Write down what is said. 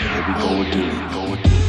Here we go again. Go again.